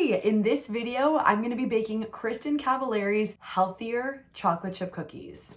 In this video, I'm gonna be baking Kristin Cavallari's healthier chocolate chip cookies.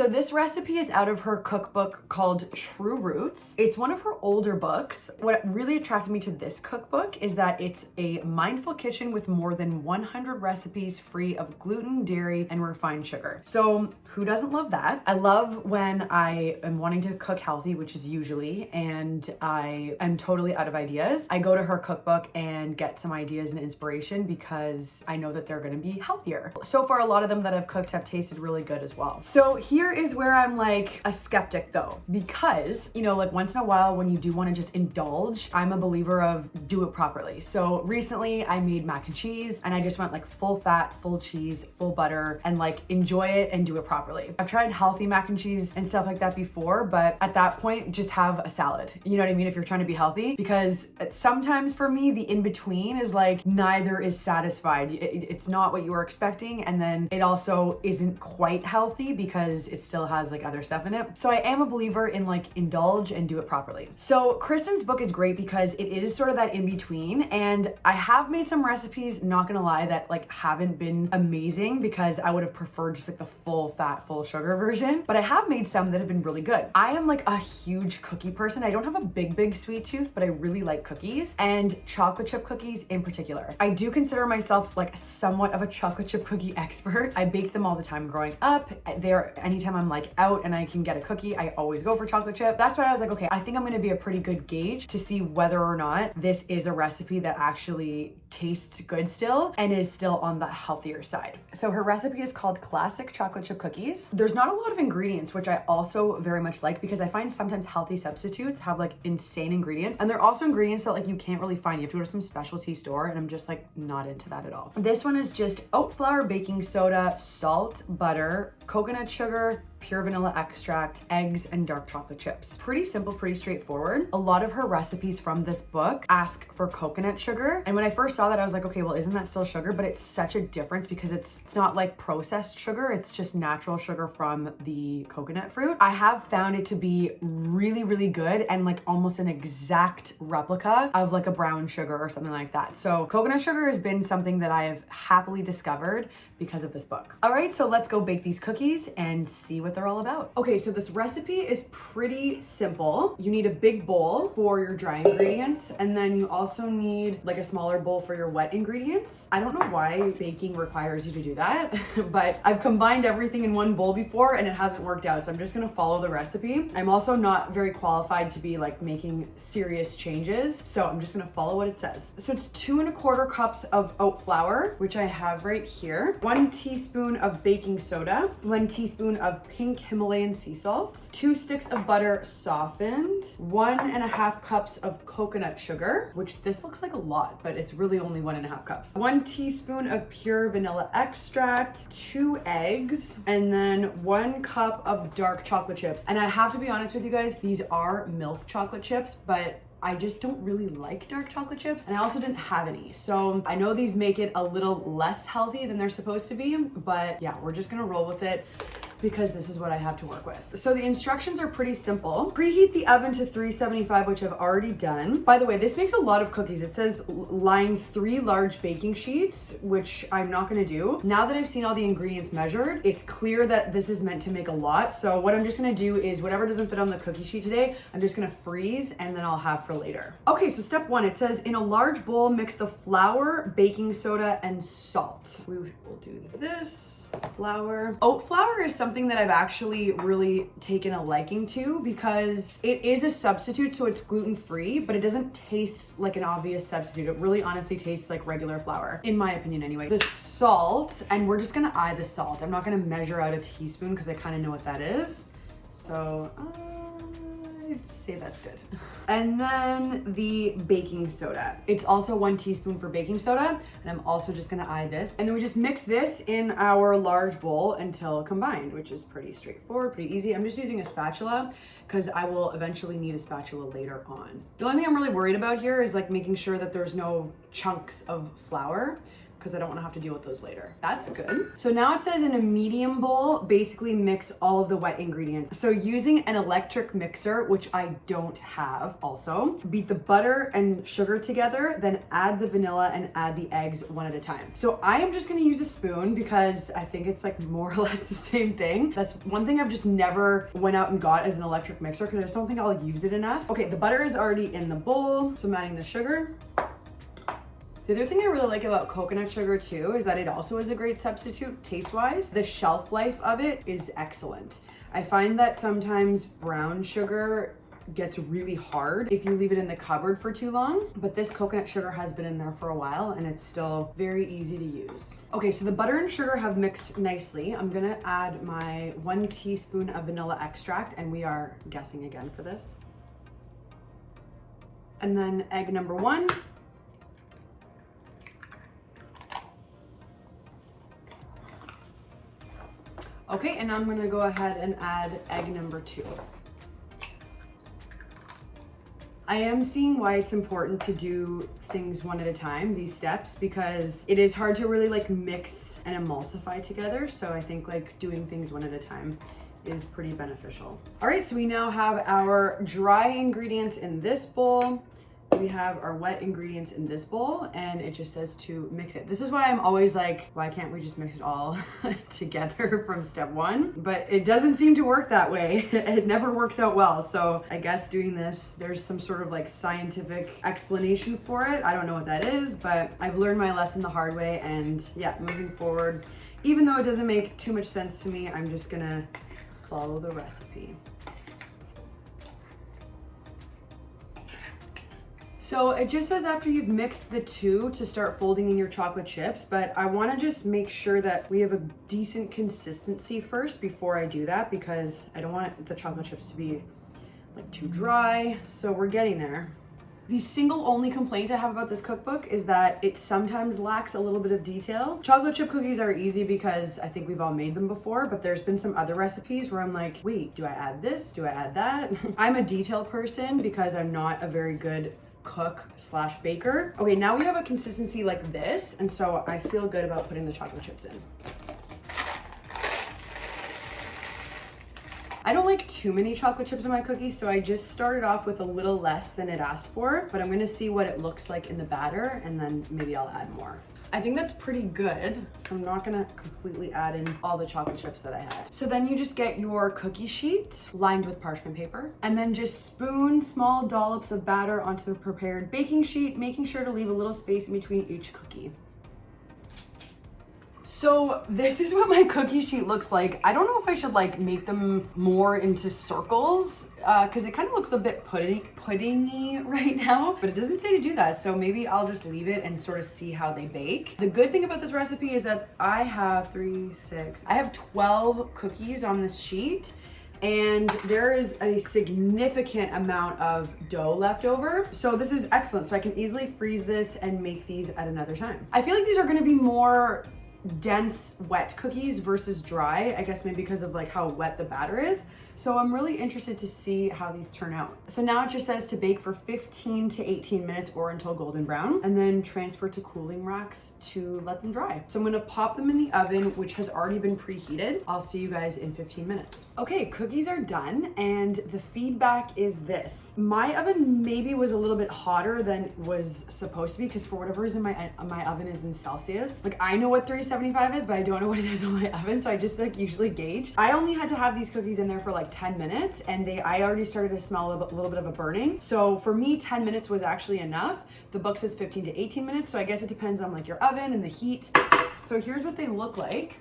So this recipe is out of her cookbook called True Roots. It's one of her older books. What really attracted me to this cookbook is that it's a mindful kitchen with more than 100 recipes free of gluten, dairy, and refined sugar. So who doesn't love that? I love when I am wanting to cook healthy, which is usually, and I am totally out of ideas. I go to her cookbook and get some ideas and inspiration because I know that they're gonna be healthier. So far, a lot of them that I've cooked have tasted really good as well. So here here is where I'm like a skeptic though, because, you know, like once in a while when you do want to just indulge, I'm a believer of do it properly. So recently I made mac and cheese and I just went like full fat, full cheese, full butter and like enjoy it and do it properly. I've tried healthy mac and cheese and stuff like that before, but at that point, just have a salad. You know what I mean? If you're trying to be healthy, because sometimes for me, the in-between is like neither is satisfied. It's not what you were expecting. And then it also isn't quite healthy because it's it still has like other stuff in it. So I am a believer in like indulge and do it properly. So Kristin's book is great because it is sort of that in between and I have made some recipes, not gonna lie, that like haven't been amazing because I would have preferred just like the full fat, full sugar version, but I have made some that have been really good. I am like a huge cookie person. I don't have a big, big sweet tooth, but I really like cookies and chocolate chip cookies in particular. I do consider myself like somewhat of a chocolate chip cookie expert. I bake them all the time growing up. They're anytime anytime I'm like out and I can get a cookie, I always go for chocolate chip. That's why I was like, okay, I think I'm gonna be a pretty good gauge to see whether or not this is a recipe that actually tastes good still and is still on the healthier side. So her recipe is called classic chocolate chip cookies. There's not a lot of ingredients, which I also very much like because I find sometimes healthy substitutes have like insane ingredients and they're also ingredients that like you can't really find. You have to go to some specialty store and I'm just like not into that at all. This one is just oat flour, baking soda, salt, butter, coconut sugar, earth pure vanilla extract, eggs, and dark chocolate chips. Pretty simple, pretty straightforward. A lot of her recipes from this book ask for coconut sugar. And when I first saw that, I was like, okay, well, isn't that still sugar? But it's such a difference because it's, it's not like processed sugar. It's just natural sugar from the coconut fruit. I have found it to be really, really good and like almost an exact replica of like a brown sugar or something like that. So coconut sugar has been something that I have happily discovered because of this book. All right, so let's go bake these cookies and see what what they're all about. Okay, so this recipe is pretty simple. You need a big bowl for your dry ingredients, and then you also need like a smaller bowl for your wet ingredients. I don't know why baking requires you to do that, but I've combined everything in one bowl before and it hasn't worked out, so I'm just gonna follow the recipe. I'm also not very qualified to be like making serious changes, so I'm just gonna follow what it says. So it's two and a quarter cups of oat flour, which I have right here, one teaspoon of baking soda, one teaspoon of pink Himalayan sea salt, two sticks of butter softened, one and a half cups of coconut sugar, which this looks like a lot, but it's really only one and a half cups, one teaspoon of pure vanilla extract, two eggs, and then one cup of dark chocolate chips. And I have to be honest with you guys, these are milk chocolate chips, but I just don't really like dark chocolate chips and I also didn't have any. So I know these make it a little less healthy than they're supposed to be, but yeah, we're just gonna roll with it because this is what I have to work with. So the instructions are pretty simple. Preheat the oven to 375, which I've already done. By the way, this makes a lot of cookies. It says line three large baking sheets, which I'm not gonna do. Now that I've seen all the ingredients measured, it's clear that this is meant to make a lot. So what I'm just gonna do is whatever doesn't fit on the cookie sheet today, I'm just gonna freeze and then I'll have for later. Okay, so step one, it says in a large bowl, mix the flour, baking soda, and salt. We will do this flour. Oat flour is something that I've actually really taken a liking to because it is a substitute, so it's gluten-free, but it doesn't taste like an obvious substitute. It really honestly tastes like regular flour, in my opinion anyway. The salt, and we're just gonna eye the salt. I'm not gonna measure out a teaspoon because I kind of know what that is. So, uh, I'd say that's good. And then the baking soda. It's also one teaspoon for baking soda. And I'm also just gonna eye this. And then we just mix this in our large bowl until combined, which is pretty straightforward, pretty easy. I'm just using a spatula because I will eventually need a spatula later on. The only thing I'm really worried about here is like making sure that there's no chunks of flour because I don't want to have to deal with those later. That's good. So now it says in a medium bowl, basically mix all of the wet ingredients. So using an electric mixer, which I don't have also, beat the butter and sugar together, then add the vanilla and add the eggs one at a time. So I am just gonna use a spoon because I think it's like more or less the same thing. That's one thing I've just never went out and got as an electric mixer because I just don't think I'll use it enough. Okay, the butter is already in the bowl. So I'm adding the sugar. The other thing I really like about coconut sugar too is that it also is a great substitute taste-wise. The shelf life of it is excellent. I find that sometimes brown sugar gets really hard if you leave it in the cupboard for too long. But this coconut sugar has been in there for a while and it's still very easy to use. Okay, so the butter and sugar have mixed nicely. I'm gonna add my one teaspoon of vanilla extract and we are guessing again for this. And then egg number one. Okay, and I'm gonna go ahead and add egg number two. I am seeing why it's important to do things one at a time, these steps, because it is hard to really like mix and emulsify together. So I think like doing things one at a time is pretty beneficial. All right, so we now have our dry ingredients in this bowl we have our wet ingredients in this bowl and it just says to mix it. This is why I'm always like, why can't we just mix it all together from step one? But it doesn't seem to work that way. it never works out well. So I guess doing this, there's some sort of like scientific explanation for it. I don't know what that is, but I've learned my lesson the hard way and yeah, moving forward, even though it doesn't make too much sense to me, I'm just gonna follow the recipe. So it just says after you've mixed the two to start folding in your chocolate chips, but I wanna just make sure that we have a decent consistency first before I do that because I don't want the chocolate chips to be like too dry. So we're getting there. The single only complaint I have about this cookbook is that it sometimes lacks a little bit of detail. Chocolate chip cookies are easy because I think we've all made them before, but there's been some other recipes where I'm like, wait, do I add this? Do I add that? I'm a detail person because I'm not a very good cook slash baker. Okay, now we have a consistency like this, and so I feel good about putting the chocolate chips in. I don't like too many chocolate chips in my cookies, so I just started off with a little less than it asked for, but I'm gonna see what it looks like in the batter, and then maybe I'll add more. I think that's pretty good. So I'm not gonna completely add in all the chocolate chips that I had. So then you just get your cookie sheet lined with parchment paper and then just spoon small dollops of batter onto the prepared baking sheet, making sure to leave a little space in between each cookie. So this is what my cookie sheet looks like. I don't know if I should like make them more into circles because uh, it kind of looks a bit pudding puddingy right now, but it doesn't say to do that. So maybe I'll just leave it and sort of see how they bake. The good thing about this recipe is that I have three, six, I have 12 cookies on this sheet and there is a significant amount of dough left over. So this is excellent. So I can easily freeze this and make these at another time. I feel like these are gonna be more dense wet cookies versus dry I guess maybe because of like how wet the batter is so I'm really interested to see how these turn out. So now it just says to bake for 15 to 18 minutes or until golden brown and then transfer to cooling racks to let them dry. So I'm gonna pop them in the oven, which has already been preheated. I'll see you guys in 15 minutes. Okay, cookies are done and the feedback is this. My oven maybe was a little bit hotter than was supposed to be because for whatever reason my, my oven is in Celsius. Like I know what 375 is, but I don't know what it is on my oven. So I just like usually gauge. I only had to have these cookies in there for like 10 minutes and they I already started to smell a little bit of a burning. So for me, 10 minutes was actually enough. The book says 15 to 18 minutes. So I guess it depends on like your oven and the heat. So here's what they look like.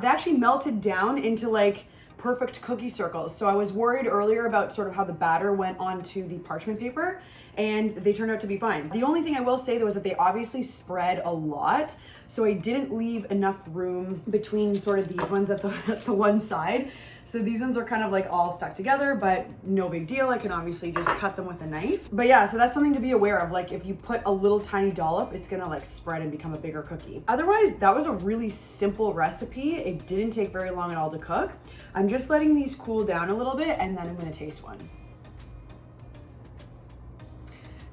They actually melted down into like perfect cookie circles. So I was worried earlier about sort of how the batter went onto the parchment paper and they turned out to be fine. The only thing I will say though is that they obviously spread a lot. So I didn't leave enough room between sort of these ones at the, at the one side. So these ones are kind of like all stuck together, but no big deal. I can obviously just cut them with a knife. But yeah, so that's something to be aware of. Like if you put a little tiny dollop, it's gonna like spread and become a bigger cookie. Otherwise, that was a really simple recipe. It didn't take very long at all to cook. I'm just letting these cool down a little bit and then I'm gonna taste one.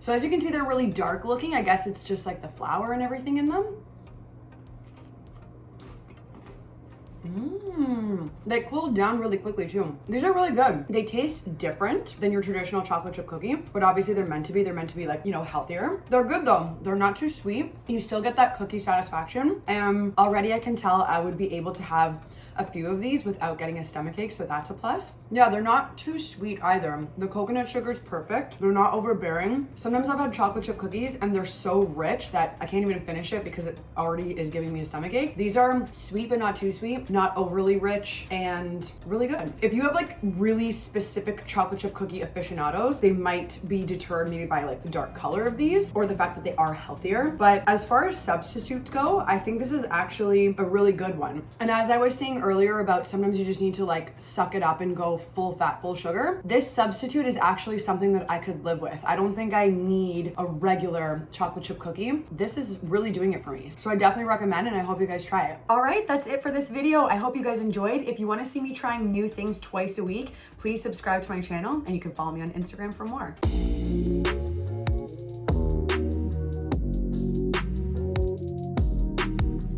So as you can see, they're really dark looking. I guess it's just like the flour and everything in them. Mmm. They cooled down really quickly too. These are really good. They taste different than your traditional chocolate chip cookie, but obviously they're meant to be. They're meant to be like, you know, healthier. They're good though. They're not too sweet. You still get that cookie satisfaction. And already I can tell I would be able to have a few of these without getting a stomach ache, so that's a plus. Yeah, they're not too sweet either. The coconut sugar is perfect. They're not overbearing. Sometimes I've had chocolate chip cookies and they're so rich that I can't even finish it because it already is giving me a stomach ache. These are sweet but not too sweet, not overly rich and really good. If you have like really specific chocolate chip cookie aficionados, they might be deterred maybe by like the dark color of these or the fact that they are healthier. But as far as substitutes go, I think this is actually a really good one. And as I was saying earlier, about sometimes you just need to like suck it up and go full fat, full sugar. This substitute is actually something that I could live with. I don't think I need a regular chocolate chip cookie. This is really doing it for me. So I definitely recommend and I hope you guys try it. All right, that's it for this video. I hope you guys enjoyed. If you wanna see me trying new things twice a week, please subscribe to my channel and you can follow me on Instagram for more.